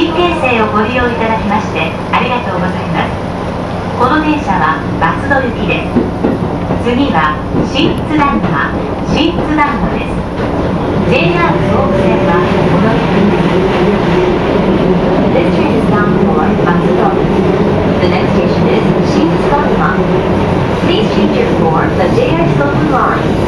新京成をご利用いただきましてありがとうございますこの電車は松戸行きです次は新津旦那新津旦那です JR 東北線はこの駅です This train is bound for 松戸 The next station is 新津旦那 Please change your form the JR Stockholm line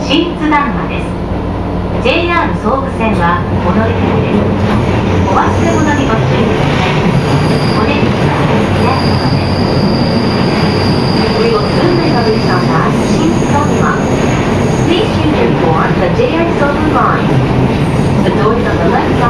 新津ダンマです。JR 総武線はお乗り換えです。JR Sobu line The doors on the left side